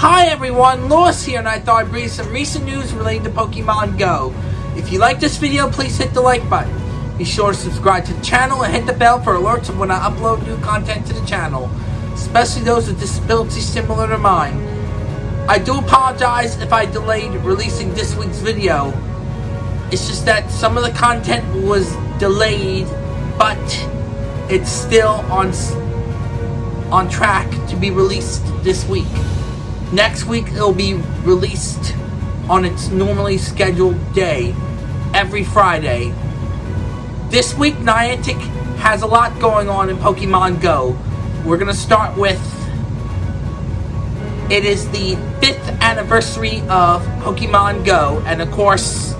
Hi everyone, Lois here, and I thought I'd bring you some recent news relating to Pokemon Go. If you like this video, please hit the like button. Be sure to subscribe to the channel and hit the bell for alerts of when I upload new content to the channel, especially those with disabilities similar to mine. I do apologize if I delayed releasing this week's video. It's just that some of the content was delayed, but it's still on on track to be released this week. Next week it'll be released on its normally scheduled day, every Friday. This week Niantic has a lot going on in Pokemon Go. We're gonna start with it is the fifth anniversary of Pokemon Go, and of course,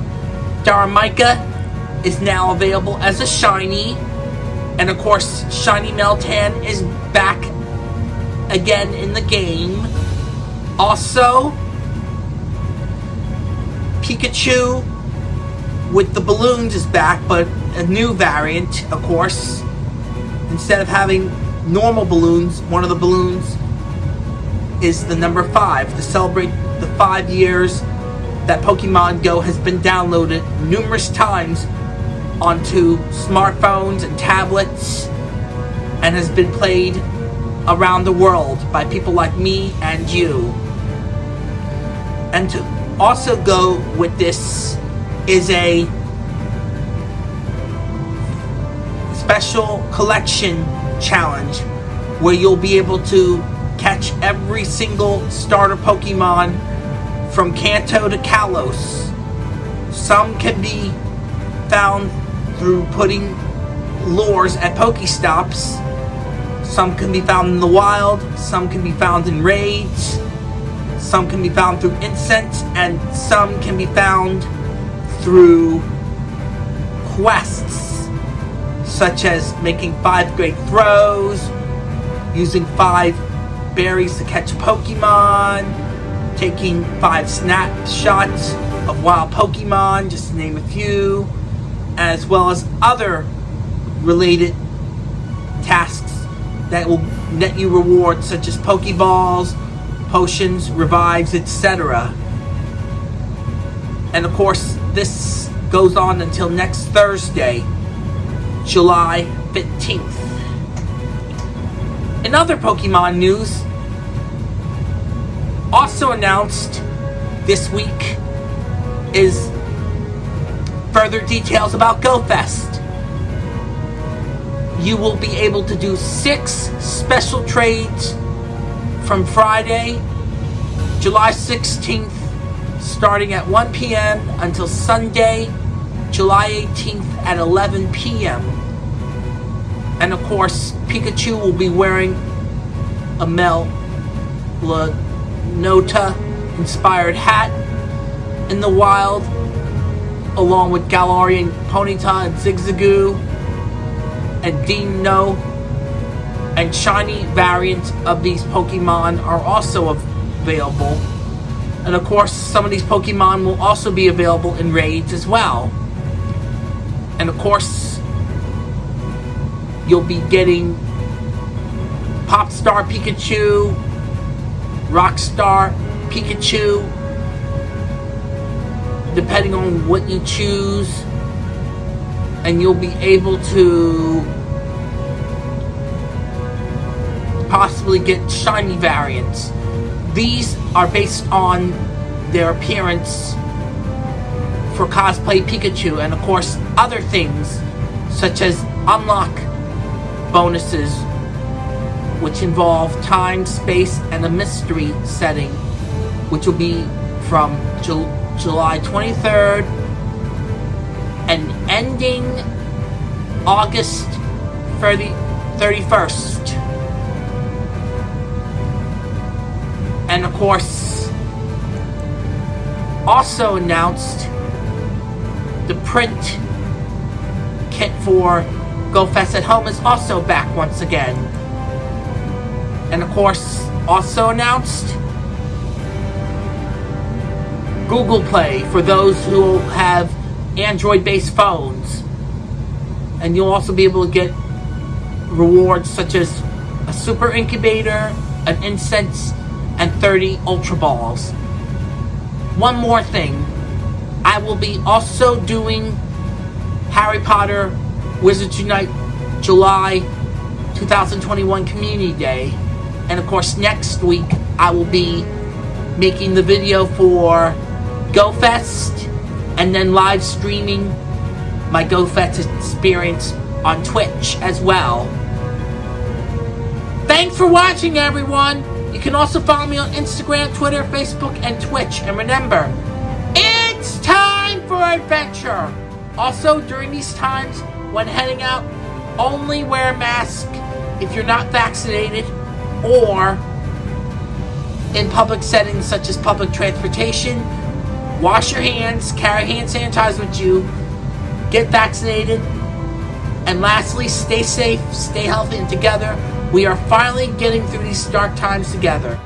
Darumaka is now available as a shiny, and of course, Shiny Meltan is back again in the game. Also, Pikachu with the balloons is back, but a new variant, of course. Instead of having normal balloons, one of the balloons is the number 5 to celebrate the 5 years that Pokemon Go has been downloaded numerous times onto smartphones and tablets and has been played around the world by people like me and you. And to also go with this is a special collection challenge where you'll be able to catch every single starter Pokemon from Kanto to Kalos. Some can be found through putting lures at Pokestops. Some can be found in the wild, some can be found in raids, some can be found through incense, and some can be found through quests, such as making five great throws, using five berries to catch Pokemon, taking five snapshots of wild Pokemon, just to name a few, as well as other related tasks that will net you rewards such as Pokeballs, potions, revives, etc. And of course, this goes on until next Thursday, July 15th. In other Pokemon news, also announced this week is further details about GoFest. You will be able to do six special trades from Friday, July 16th, starting at 1 p.m. until Sunday, July 18th at 11 p.m. And of course, Pikachu will be wearing a Mel Nota inspired hat in the wild, along with Galarian Ponyta and Zigzagoon and Dino and shiny variants of these Pokemon are also available. And of course, some of these Pokemon will also be available in raids as well. And of course, you'll be getting Popstar Pikachu, Rockstar Pikachu, depending on what you choose. And you'll be able to possibly get shiny variants. These are based on their appearance for cosplay Pikachu and of course other things such as unlock bonuses which involve time, space, and a mystery setting which will be from Ju July 23rd and ending August 30, 31st. And of course, also announced the print kit for GoFest at Home is also back once again. And of course, also announced Google Play for those who have Android-based phones. And you'll also be able to get rewards such as a super incubator, an incense and 30 Ultra Balls. One more thing. I will be also doing Harry Potter Wizards Unite July 2021 Community Day. And of course, next week I will be making the video for GoFest and then live streaming my GoFest experience on Twitch as well. Thanks for watching, everyone! You can also follow me on Instagram, Twitter, Facebook, and Twitch. And remember, it's time for adventure! Also, during these times, when heading out, only wear a mask if you're not vaccinated or in public settings such as public transportation. Wash your hands, carry hand sanitizer with you, get vaccinated, and lastly, stay safe, stay healthy, and together we are finally getting through these dark times together.